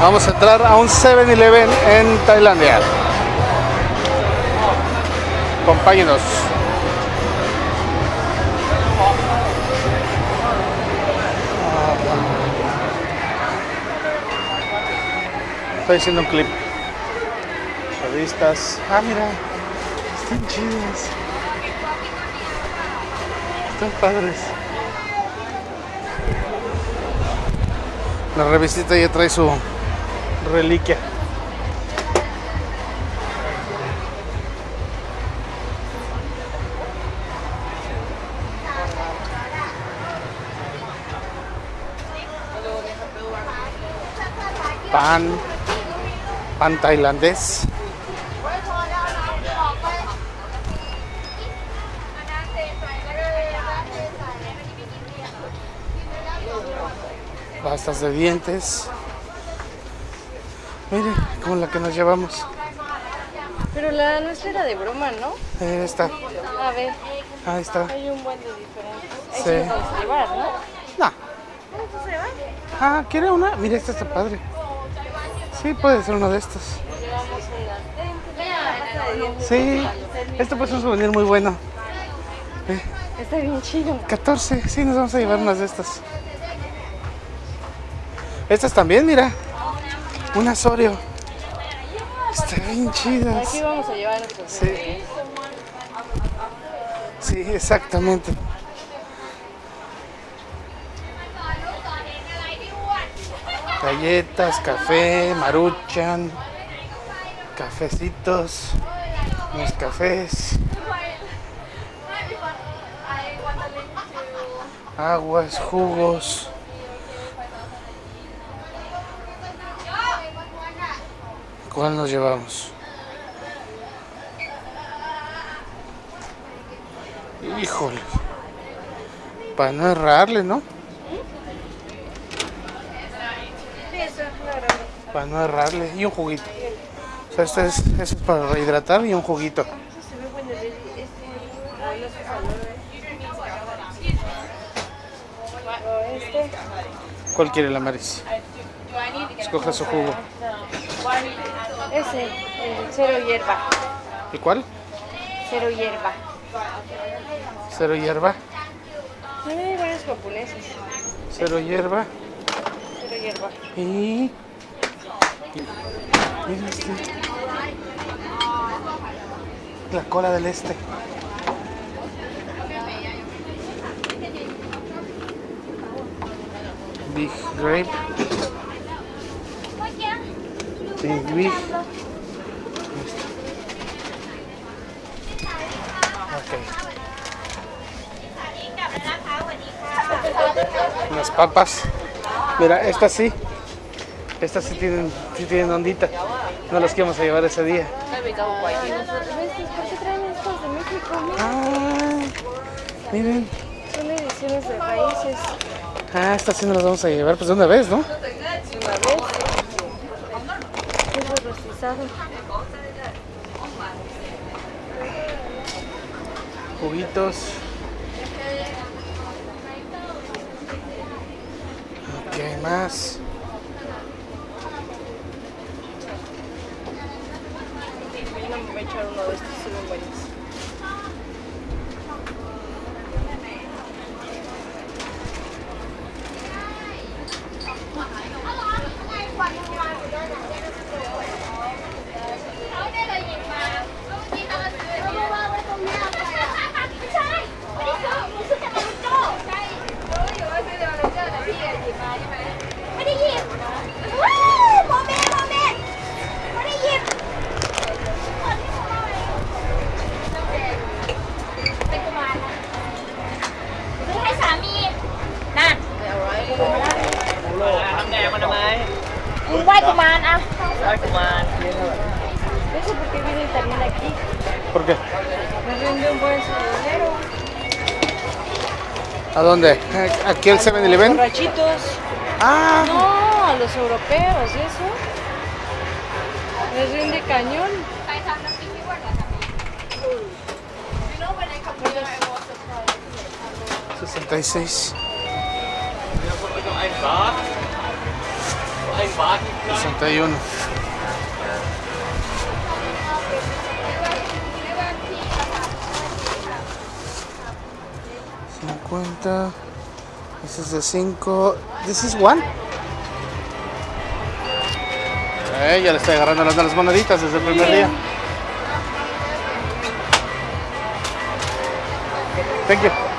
Vamos a entrar a un 7-Eleven en Tailandia. Acompáñenos. Estoy haciendo un clip. Revistas. Ah, mira. Están chidas. Están padres. La revistita ya trae su reliquia. Pan, pan tailandés. Pastas de dientes. Mire, como la que nos llevamos. Pero la nuestra era de broma, ¿no? Eh, está. A ver, Ahí está. hay un buen de diferentes. Ahí Sí. nos vamos a llevar, ¿no? No. Ah, ¿quiere una? Mira, esta está padre. Sí, puede ser uno de estos. Sí, esto puede ser un souvenir muy bueno. Eh, Está bien chido. 14, sí, nos vamos a llevar unas de estas. Estas también, mira. Un asorio. Están bien chidas. Aquí vamos a llevar nuestros Sí. Sí, exactamente. Galletas, café, maruchan, cafecitos, unos cafés, aguas, jugos. ¿Cuál nos llevamos? Híjole. Para no errarle, ¿no? Para no errarle. Y un juguito. O sea, este es, este es para rehidratar y un juguito. ¿Cuál quiere la Maris? Escoja su jugo. Ese, el cero hierba. ¿Y cuál? Cero hierba. Cero hierba. También hay varios japoneses. Cero hierba. Cero hierba. Y... Mira este. La cola del este. Big grape. Ok. Unas papas. Mira, estas sí. Estas sí tienen, sí tienen ondita. No las que vamos a llevar ese día. Ah, miren. son ediciones de países. Ah, estas sí nos las vamos a llevar pues de una vez, ¿no? Una vez. Rostizado. Juguitos. Más. Yo no me voy a echar uno de estos, buenos. Eso porque vienen también aquí. ¿Por qué? Me rinde un buen dinero. ¿A dónde? ¿Aquí el 7-Eleven? Borrachitos. Ah, No, a los europeos, ¿y eso? Les rinde cañón. 66. 61. Cincuenta. Este es de 5. This is one. Eh, ya le estoy agarrando las, las moneditas desde el primer día. Thank you.